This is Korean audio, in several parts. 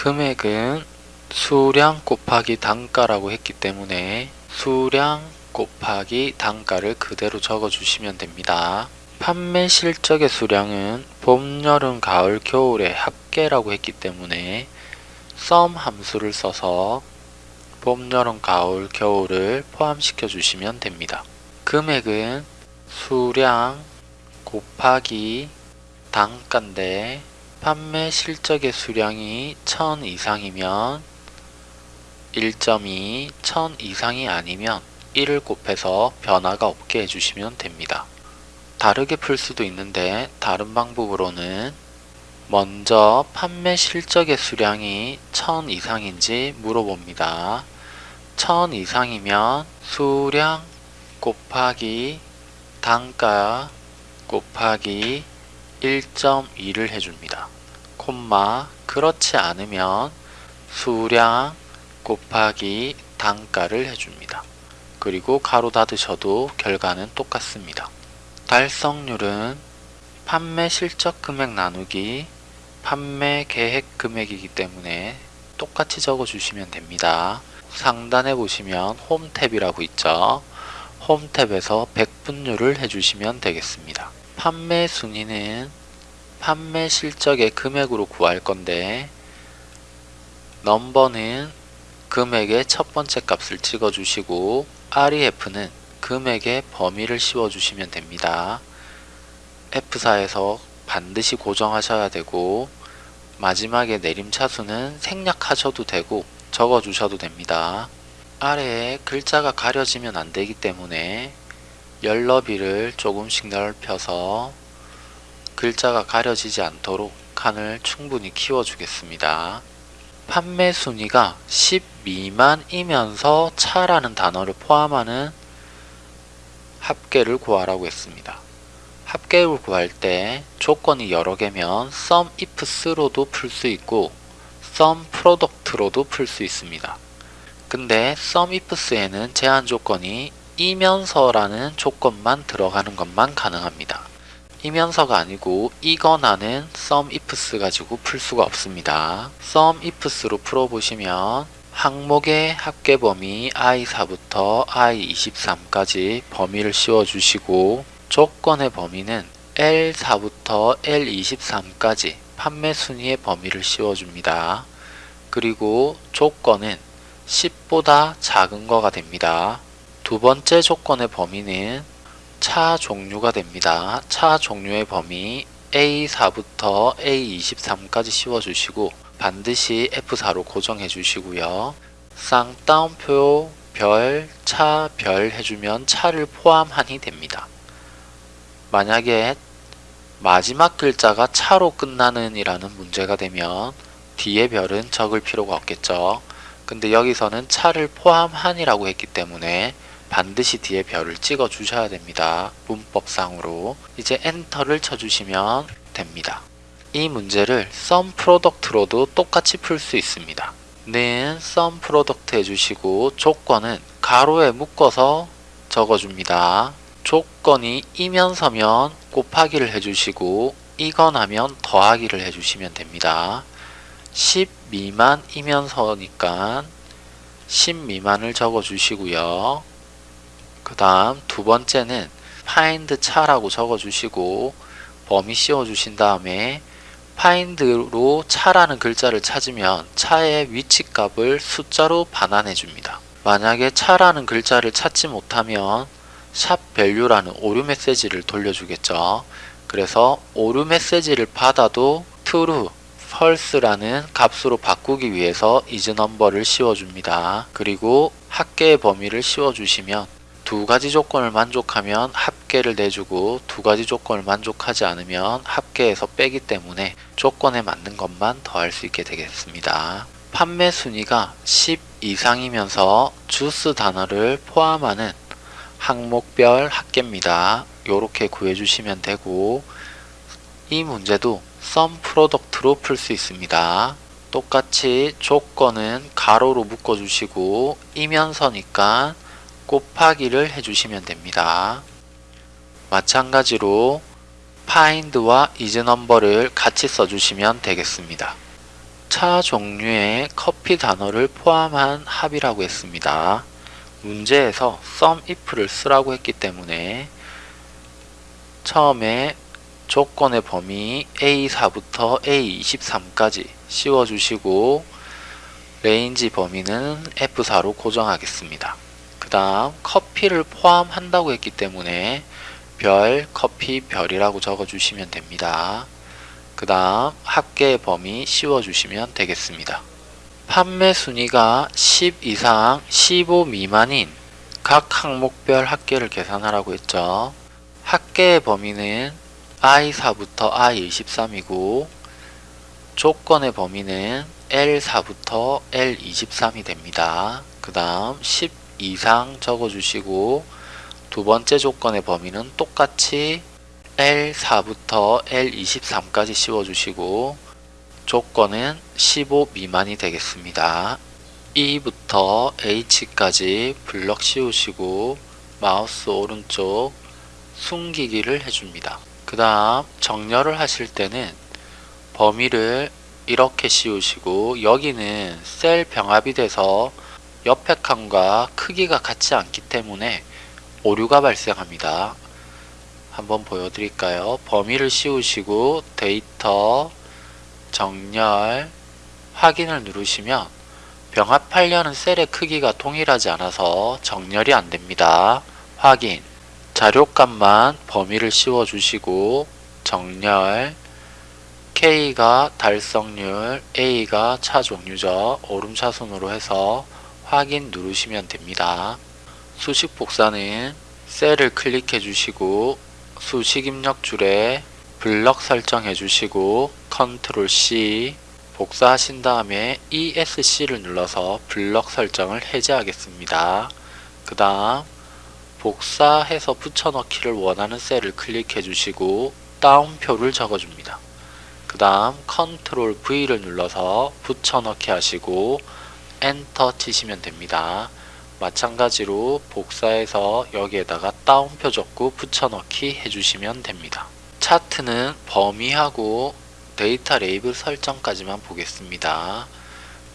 금액은 수량 곱하기 단가라고 했기 때문에 수량 곱하기 단가를 그대로 적어주시면 됩니다. 판매 실적의 수량은 봄, 여름, 가을, 겨울의 합계라고 했기 때문에 sum 함수를 써서 봄, 여름, 가을, 겨울을 포함시켜 주시면 됩니다. 금액은 수량 곱하기 단가인데 판매 실적의 수량이 1000 이상이면 1.2, 1000 이상이 아니면 1을 곱해서 변화가 없게 해주시면 됩니다. 다르게 풀 수도 있는데 다른 방법으로는 먼저 판매 실적의 수량이 1000 이상인지 물어봅니다. 1000 이상이면 수량 곱하기 단가 곱하기 1.2를 해줍니다. 콤마 그렇지 않으면 수량 곱하기 단가를 해줍니다. 그리고 가로 닫으셔도 결과는 똑같습니다. 달성률은 판매 실적 금액 나누기 판매 계획 금액이기 때문에 똑같이 적어주시면 됩니다. 상단에 보시면 홈 탭이라고 있죠. 홈 탭에서 백분율을 해주시면 되겠습니다. 판매 순위는 판매 실적의 금액으로 구할 건데 넘버는 금액의 첫 번째 값을 찍어주시고 REF는 금액의 범위를 씌워주시면 됩니다. F4에서 반드시 고정하셔야 되고 마지막에 내림차수는 생략하셔도 되고 적어주셔도 됩니다. 아래에 글자가 가려지면 안되기 때문에 열너비를 조금씩 넓혀서 글자가 가려지지 않도록 칸을 충분히 키워주겠습니다. 판매 순위가 10 미만이면서 차라는 단어를 포함하는 합계를 구하라고 했습니다. 합계를 구할 때 조건이 여러 개면 SUMIFS로도 풀 수 있고 SUMPRODUCT로도 풀 수 있습니다. 근데 SUMIFS에는 제한 조건이 이면서라는 조건만 들어가는 것만 가능합니다. 이면서가 아니고 이거나는 SUMIFS 가지고 풀 수가 없습니다. SUMIFS로 풀어보시면 항목의 합계 범위 i4부터 i23까지 범위를 씌워주시고 조건의 범위는 L4부터 L23까지 판매 순위의 범위를 씌워줍니다. 그리고 조건은 10보다 작은 거가 됩니다. 두 번째 조건의 범위는 차 종류가 됩니다. 차 종류의 범위 A4부터 A23까지 씌워주시고 반드시 F4로 고정해 주시고요. 쌍따옴표 별, 차, 별 해주면 차를 포함하니 됩니다. 만약에 마지막 글자가 차로 끝나는 이라는 문제가 되면 뒤에 별은 적을 필요가 없겠죠. 근데 여기서는 차를 포함한이라고 했기 때문에 반드시 뒤에 별을 찍어 주셔야 됩니다. 문법상으로 이제 엔터를 쳐주시면 됩니다. 이 문제를 sum product로도 똑같이 풀 수 있습니다. 는 sum product 해주시고 조건은 가로에 묶어서 적어줍니다. 조건이 이면 서면 곱하기를 해주시고 이거나면 더하기를 해주시면 됩니다. 10 미만이면서니까 10 미만을 적어주시고요. 그 다음 두 번째는 find 차라고 적어주시고 범위 씌워주신 다음에 find로 차라는 글자를 찾으면 차의 위치값을 숫자로 반환해 줍니다. 만약에 차라는 글자를 찾지 못하면 샵 value라는 오류 메시지를 돌려주겠죠. 그래서 오류 메시지를 받아도 true, false라는 값으로 바꾸기 위해서 isNumber를 씌워줍니다. 그리고 합계의 범위를 씌워주시면 두 가지 조건을 만족하면 합계를 내주고 두 가지 조건을 만족하지 않으면 합계에서 빼기 때문에 조건에 맞는 것만 더할 수 있게 되겠습니다. 판매 순위가 10 이상이면서 주스 단어를 포함하는 항목별 합계입니다. 이렇게 구해주시면 되고 이 문제도 sum product로 풀 수 있습니다. 똑같이 조건은 가로로 묶어주시고 이면서니까 곱하기를 해주시면 됩니다. 마찬가지로 find와 isNumber를 같이 써주시면 되겠습니다. 차 종류의 커피 단어를 포함한 합이라고 했습니다. 문제에서 SUMIF를 쓰라고 했기 때문에 처음에 조건의 범위 A4부터 A23까지 씌워주시고 range 범위는 F4로 고정하겠습니다. 그 다음 커피를 포함한다고 했기 때문에 별, 커피, 별이라고 적어주시면 됩니다. 그 다음 합계의 범위 씌워주시면 되겠습니다. 판매 순위가 10 이상 15 미만인 각 항목별 합계를 계산하라고 했죠. 합계의 범위는 I4부터 I23이고 조건의 범위는 L4부터 L23이 됩니다. 그 다음 10 이상 적어주시고 두 번째 조건의 범위는 똑같이 L4부터 L23까지 씌워주시고 조건은 15 미만이 되겠습니다. E부터 H까지 블럭 씌우시고 마우스 오른쪽 숨기기를 해줍니다. 그 다음 정렬을 하실 때는 범위를 이렇게 씌우시고 여기는 셀 병합이 돼서 옆에 칸과 크기가 같지 않기 때문에 오류가 발생합니다. 한번 보여드릴까요? 범위를 씌우시고 데이터 정렬 확인을 누르시면 병합하려는 셀의 크기가 동일하지 않아서 정렬이 안됩니다. 확인 자료값만 범위를 씌워주시고 정렬 K가 달성률, A가 차 종류죠. 오름차순으로 해서 확인 누르시면 됩니다. 수식 복사는 셀을 클릭해 주시고 수식 입력 줄에 블럭 설정해 주시고 컨트롤 C 복사하신 다음에 ESC를 눌러서 블럭 설정을 해제하겠습니다. 그 다음 복사해서 붙여넣기를 원하는 셀을 클릭해 주시고 따옴표를 적어줍니다. 그 다음 컨트롤 V를 눌러서 붙여넣기 하시고 엔터 치시면 됩니다. 마찬가지로 복사해서 여기에다가 따옴표 적고 붙여넣기 해주시면 됩니다. 차트는 범위하고 데이터 레이블 설정까지만 보겠습니다.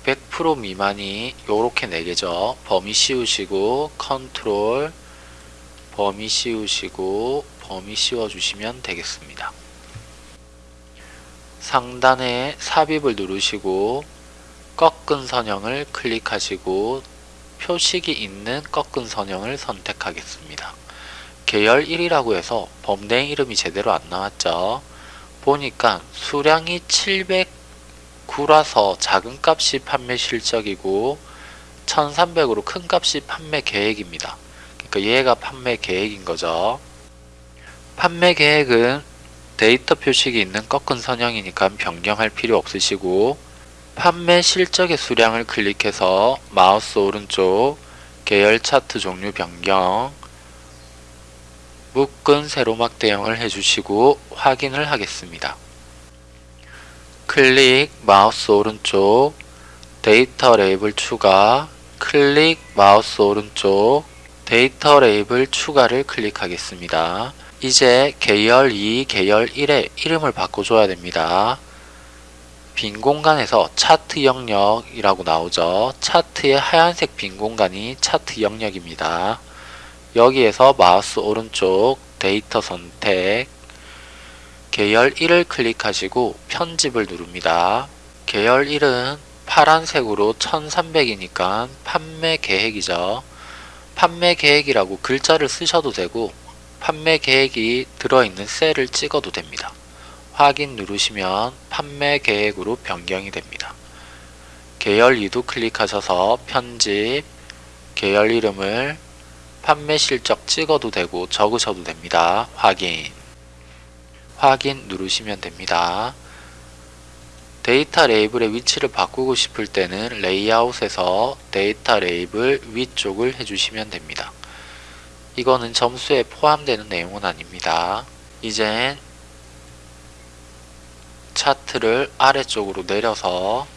100% 미만이 요렇게 4개죠. 범위 씌우시고 컨트롤 범위 씌우시고 범위 씌워주시면 되겠습니다. 상단에 삽입을 누르시고 꺾은 선형을 클릭하시고 표식이 있는 꺾은 선형을 선택하겠습니다. 계열 1이라고 해서 범대행 이름이 제대로 안 나왔죠. 보니까 수량이 709라서 작은 값이 판매 실적이고 1300으로 큰 값이 판매 계획입니다. 그러니까 얘가 판매 계획인 거죠. 판매 계획은 데이터 표식이 있는 꺾은 선형이니까 변경할 필요 없으시고 판매 실적의 수량을 클릭해서 마우스 오른쪽 계열 차트 종류 변경 묶은 세로 막대형을 해주시고 확인을 하겠습니다. 클릭 마우스 오른쪽 데이터 레이블 추가 클릭 마우스 오른쪽 데이터 레이블 추가를 클릭하겠습니다. 이제 계열 2, 계열 1에 이름을 바꿔줘야 됩니다. 빈 공간에서 차트 영역이라고 나오죠. 차트의 하얀색 빈 공간이 차트 영역입니다. 여기에서 마우스 오른쪽 데이터 선택 계열 1을 클릭하시고 편집을 누릅니다. 계열 1은 파란색으로 1300이니까 판매 계획이죠. 판매 계획이라고 글자를 쓰셔도 되고 판매 계획이 들어있는 셀을 찍어도 됩니다. 확인 누르시면 판매 계획으로 변경이 됩니다. 계열 2도 클릭하셔서 편집, 계열 이름을 판매 실적 찍어도 되고 적으셔도 됩니다. 확인 확인 누르시면 됩니다. 데이터 레이블의 위치를 바꾸고 싶을 때는 레이아웃에서 데이터 레이블 위쪽을 해주시면 됩니다. 이거는 점수에 포함되는 내용은 아닙니다. 이젠 차트를 아래쪽으로 내려서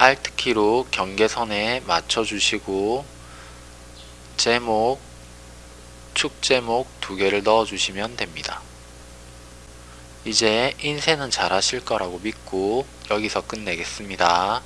Alt키로 경계선에 맞춰주시고 제목, 축 제목 두 개를 넣어주시면 됩니다. 이제 인쇄는 잘 하실 거라고 믿고 여기서 끝내겠습니다.